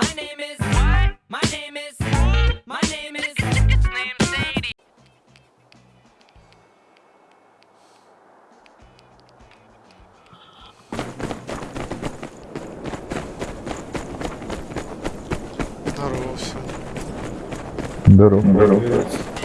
My name is what? My name is my name is his name's Sadie. Здорово все. Здорово. Здорово.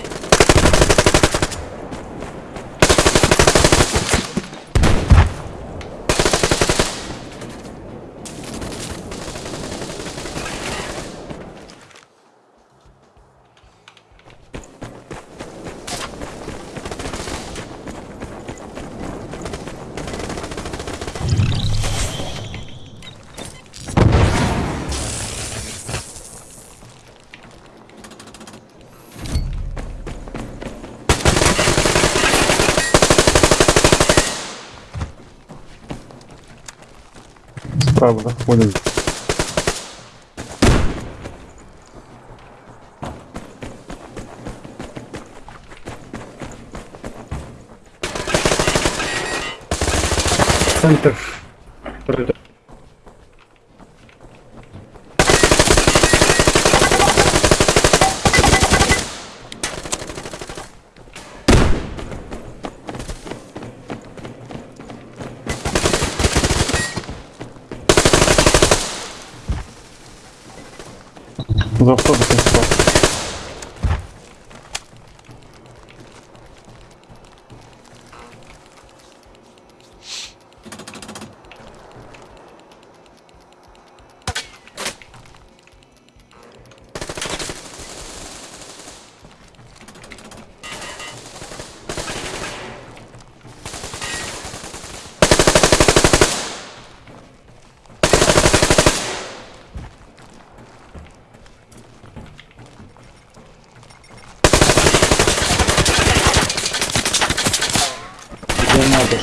Справа заходит. Центр. За автобусом справа. Надо?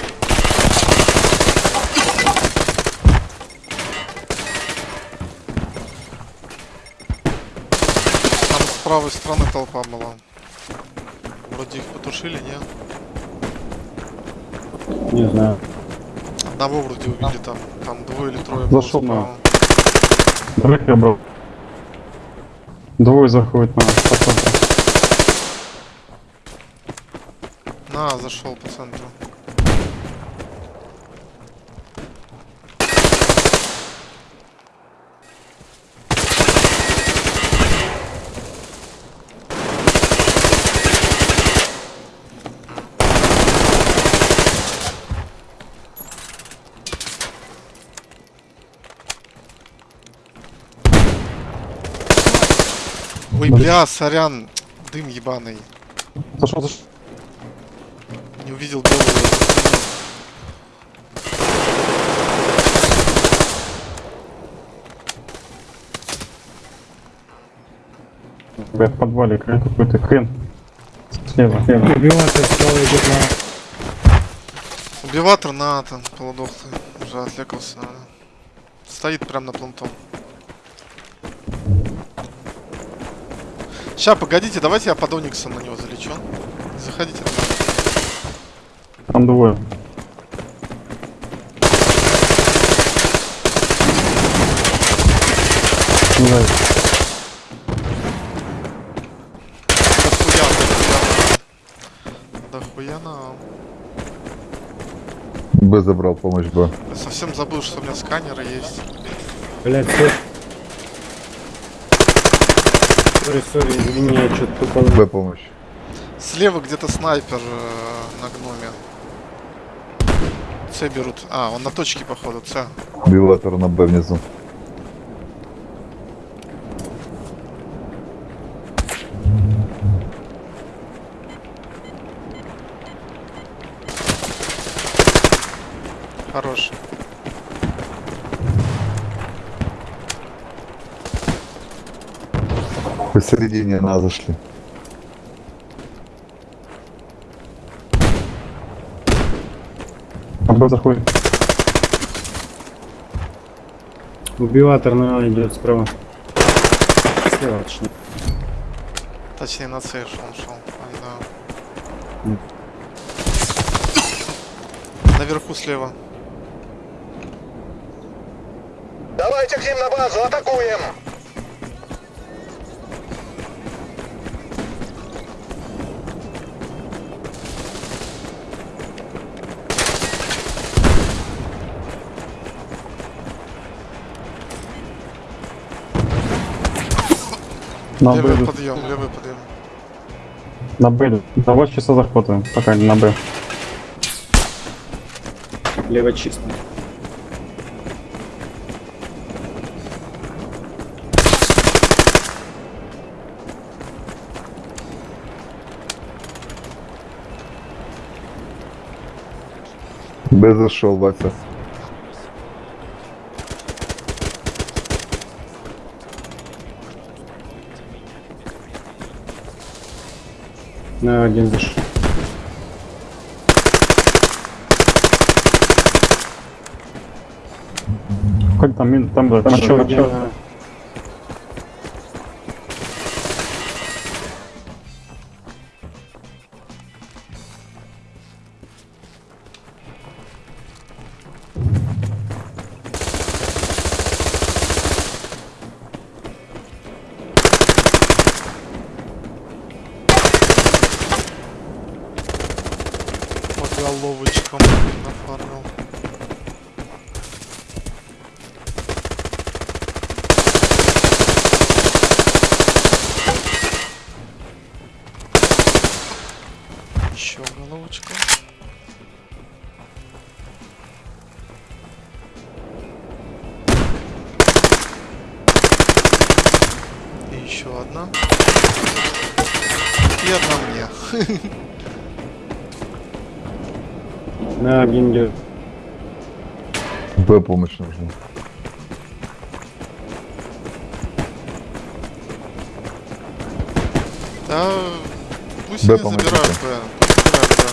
Там с правой стороны толпа была. Вроде их потушили, не? Не знаю. Одного вроде убили там. Там двое или трое было Зашел на-. Враг я брал. Двое заходит на по центру. На, зашел по центру. Бля, сорян, дым ебаный. Зашел, зашел. Не увидел белого. Я в подвале какой-то хрен. Слева. Слева. Убиватель справа идет на... Убиватор на там, полудохлый. Уже отвлекался, наверное. Стоит прям на плантом. Ща, погодите, давайте я под Ониксом на него залечу. Заходите. Там двое. Не знаю. Дохуя, нам. Б забрал помощь Б. Я совсем забыл, что у меня сканеры есть. Блять. Sorry, sorry, извини, я что-то тупанул. Б помощь. Слева где-то снайпер э, на гноме. С берут. А, он на точке, походу, С. Биватор на Б внизу. Посередине на зашли. Б заходит. Убиватор на идет справа. Слева, точнее. Точнее, на шел, он шел. Ай, да. Наверху слева. Давайте к ним на базу, атакуем! На Левый Б, подъем, левый подъем. на Б. Два часа захватываем, пока не на Б. Лево чисто. Б зашел, Вася. На один зашел. Как там, мин- там, там, чё, Один, чё? а, По головочкам нафармил. Еще головочка. И еще одна. И одна мне. На идет. Б помощь нужна. Да, пусть Б не помогите. забирают Б. Пусть забирают Б.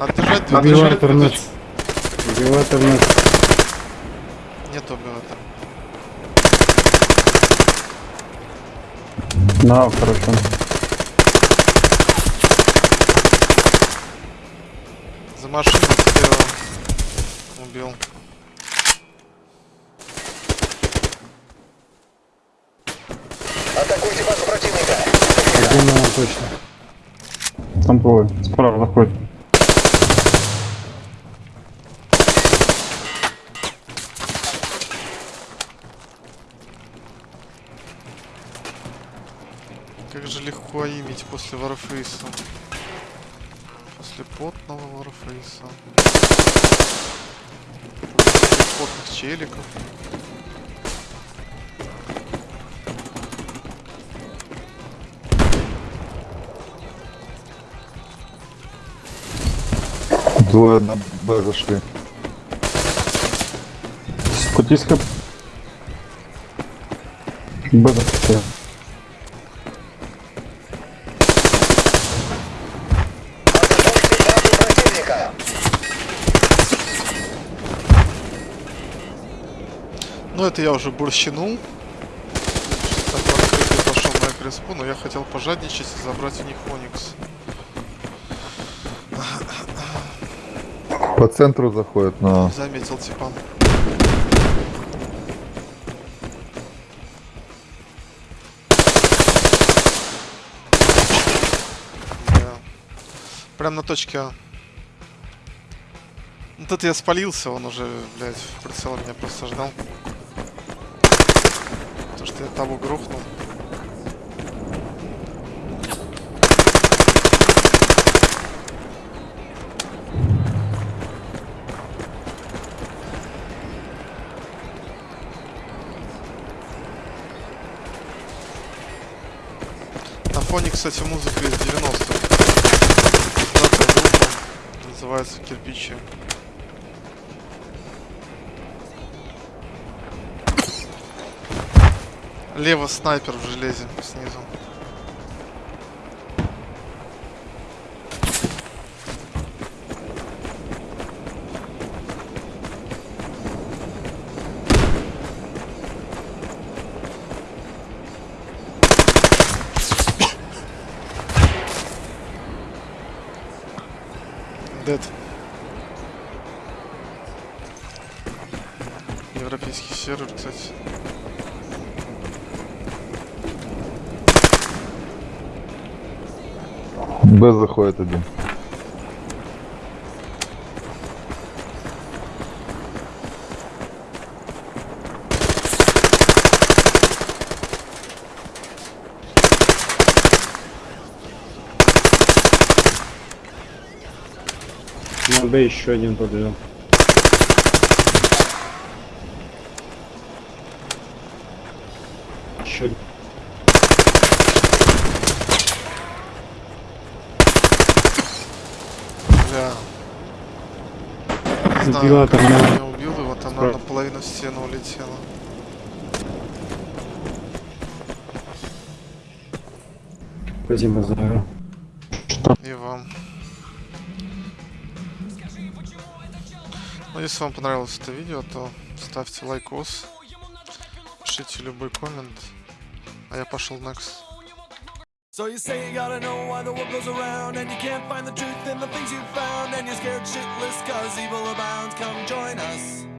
А держать Б, Убивает держать Б, нас. держать. Убивает нас. Нет убивателя. На, короче. За машину слева убил. Один на точно. Там двое. Справа заходит. Как же легко имить после Варфейса. Потного Варфейса. Потных челиков. Двое на Б зашли. Кутиска. Б заходит. Ну это я уже открытый пошел на экреспу, но я хотел пожадничать и забрать у них Оникс. По центру заходит, но Заметил типа. Да. Прям на точке А. Ну тут я спалился, он уже, блядь, прицел меня просто ждал. То, что я того грохнул. На фоне, кстати, музыка из 90-х. Пятая группа. Называется Кирпичи. Лево снайпер в железе снизу. Дед. Европейский сервер, кстати. Б заходит один. На Б еще один побежал. Еще один. Бля. Не знаю, Вентилятор как на- я меня убил, и вот она наполовину в стену улетела. Спасибо за игру. И вам. Ну, если вам понравилось это видео, то ставьте лайкос, пишите любой коммент, а я пошел next. So you say you gotta know why the world goes around And you can't find the truth in the things you found And you're scared shitless cause evil abounds. Come join us